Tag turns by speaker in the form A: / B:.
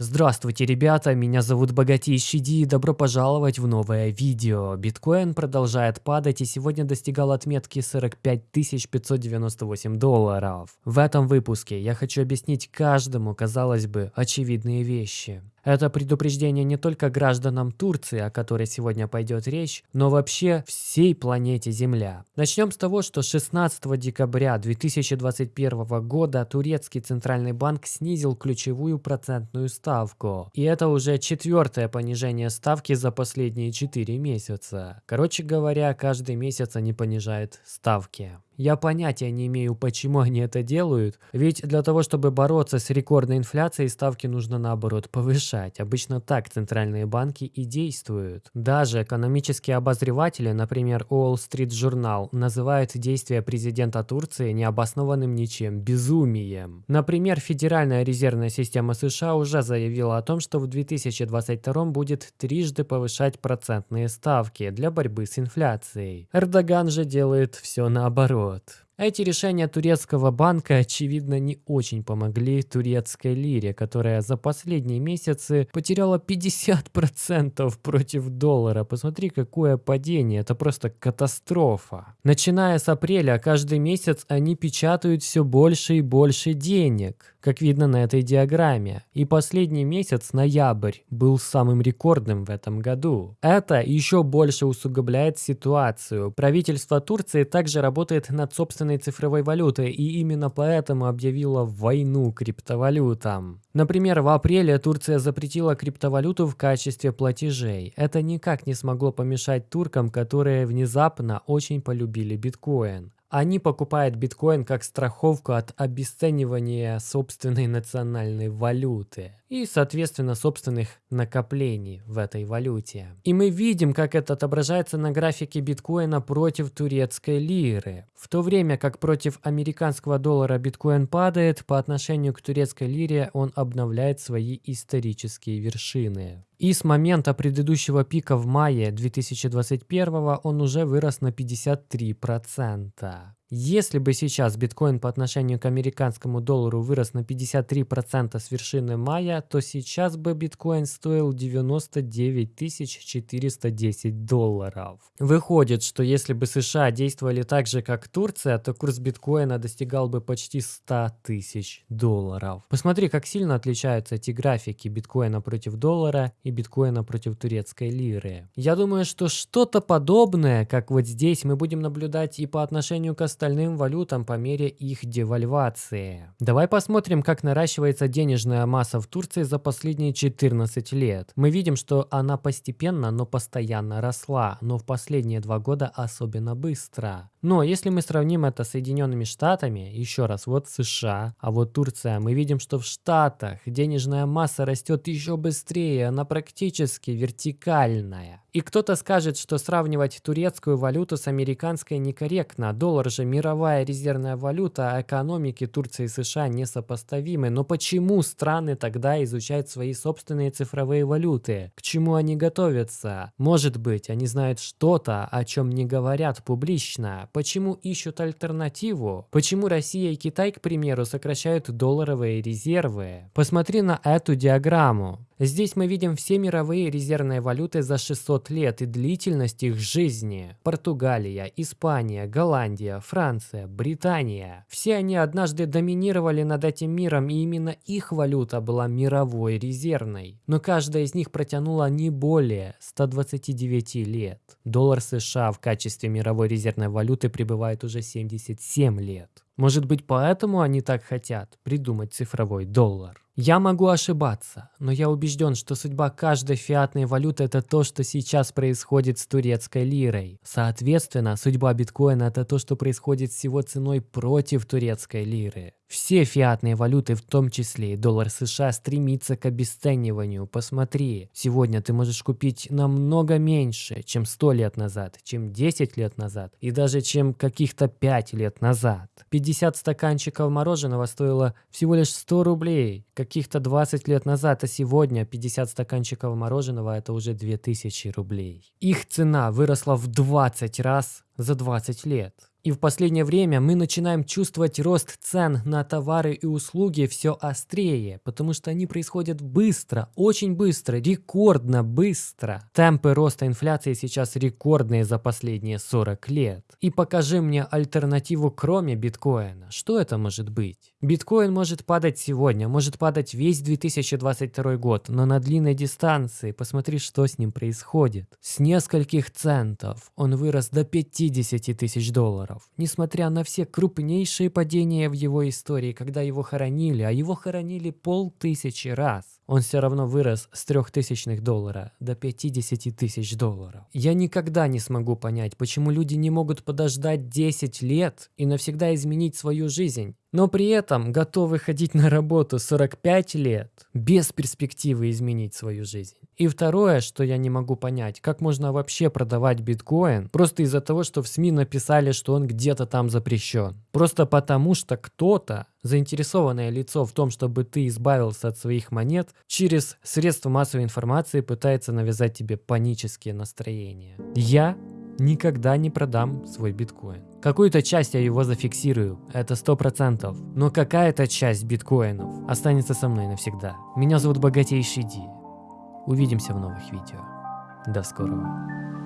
A: Здравствуйте, ребята, меня зовут Богатейший Ди и добро пожаловать в новое видео. Биткоин продолжает падать и сегодня достигал отметки 45 598 долларов. В этом выпуске я хочу объяснить каждому, казалось бы, очевидные вещи. Это предупреждение не только гражданам Турции, о которой сегодня пойдет речь, но вообще всей планете Земля. Начнем с того, что 16 декабря 2021 года турецкий центральный банк снизил ключевую процентную ставку. И это уже четвертое понижение ставки за последние 4 месяца. Короче говоря, каждый месяц они понижают ставки. Я понятия не имею, почему они это делают, ведь для того, чтобы бороться с рекордной инфляцией, ставки нужно наоборот повышать. Обычно так центральные банки и действуют. Даже экономические обозреватели, например, Wall Street Journal, называют действия президента Турции необоснованным ничем, безумием. Например, Федеральная резервная система США уже заявила о том, что в 2022 будет трижды повышать процентные ставки для борьбы с инфляцией. Эрдоган же делает все наоборот. Вот. Эти решения турецкого банка, очевидно, не очень помогли турецкой лире, которая за последние месяцы потеряла 50% против доллара. Посмотри, какое падение, это просто катастрофа. Начиная с апреля, каждый месяц они печатают все больше и больше денег, как видно на этой диаграмме. И последний месяц, ноябрь, был самым рекордным в этом году. Это еще больше усугубляет ситуацию. Правительство Турции также работает над собственной собственной цифровой валюты и именно поэтому объявила войну криптовалютам. Например, в апреле Турция запретила криптовалюту в качестве платежей. Это никак не смогло помешать туркам, которые внезапно очень полюбили биткоин. Они покупают биткоин как страховку от обесценивания собственной национальной валюты и, соответственно, собственных накоплений в этой валюте. И мы видим, как это отображается на графике биткоина против турецкой лиры. В то время как против американского доллара биткоин падает, по отношению к турецкой лире он обновляет свои исторические вершины. И с момента предыдущего пика в мае 2021 он уже вырос на 53%. Если бы сейчас биткоин по отношению к американскому доллару вырос на 53% с вершины мая, то сейчас бы биткоин стоил 99 410 долларов. Выходит, что если бы США действовали так же, как Турция, то курс биткоина достигал бы почти 100 тысяч долларов. Посмотри, как сильно отличаются эти графики биткоина против доллара и биткоина против турецкой лиры. Я думаю, что что-то подобное, как вот здесь, мы будем наблюдать и по отношению к остальным валютам по мере их девальвации. Давай посмотрим, как наращивается денежная масса в Турции за последние 14 лет. Мы видим, что она постепенно, но постоянно росла, но в последние два года особенно быстро. Но если мы сравним это с Соединенными Штатами, еще раз, вот США, а вот Турция, мы видим, что в Штатах денежная масса растет еще быстрее, она практически вертикальная. И кто-то скажет, что сравнивать турецкую валюту с американской некорректно. Доллар же мировая резервная валюта, а экономики Турции и США несопоставимы. Но почему страны тогда изучают свои собственные цифровые валюты? К чему они готовятся? Может быть, они знают что-то, о чем не говорят публично. Почему ищут альтернативу? Почему Россия и Китай, к примеру, сокращают долларовые резервы? Посмотри на эту диаграмму. Здесь мы видим все мировые резервные валюты за 600 лет и длительность их жизни. Португалия, Испания, Голландия, Франция, Британия. Все они однажды доминировали над этим миром, и именно их валюта была мировой резервной. Но каждая из них протянула не более 129 лет. Доллар США в качестве мировой резервной валюты пребывает уже 77 лет. Может быть поэтому они так хотят придумать цифровой доллар? Я могу ошибаться, но я убежден, что судьба каждой фиатной валюты – это то, что сейчас происходит с турецкой лирой. Соответственно, судьба биткоина – это то, что происходит с его ценой против турецкой лиры. Все фиатные валюты, в том числе и доллар США, стремится к обесцениванию. Посмотри, сегодня ты можешь купить намного меньше, чем 100 лет назад, чем 10 лет назад и даже чем каких-то 5 лет назад. 50 стаканчиков мороженого стоило всего лишь 100 рублей, каких-то 20 лет назад, а сегодня 50 стаканчиков мороженого это уже 2000 рублей. Их цена выросла в 20 раз за 20 лет. И в последнее время мы начинаем чувствовать рост цен на товары и услуги все острее, потому что они происходят быстро, очень быстро, рекордно быстро. Темпы роста инфляции сейчас рекордные за последние 40 лет. И покажи мне альтернативу кроме биткоина. Что это может быть? Биткоин может падать сегодня, может падать весь 2022 год, но на длинной дистанции посмотри, что с ним происходит. С нескольких центов он вырос до 50 тысяч долларов. Несмотря на все крупнейшие падения в его истории, когда его хоронили, а его хоронили полтысячи раз, он все равно вырос с 3000 доллара до 50 тысяч долларов. Я никогда не смогу понять, почему люди не могут подождать 10 лет и навсегда изменить свою жизнь но при этом готовы ходить на работу 45 лет без перспективы изменить свою жизнь. И второе, что я не могу понять, как можно вообще продавать биткоин просто из-за того, что в СМИ написали, что он где-то там запрещен. Просто потому, что кто-то, заинтересованное лицо в том, чтобы ты избавился от своих монет, через средства массовой информации пытается навязать тебе панические настроения. Я никогда не продам свой биткоин. Какую-то часть я его зафиксирую, это 100%, но какая-то часть биткоинов останется со мной навсегда. Меня зовут Богатейший Ди. Увидимся в новых видео. До скорого.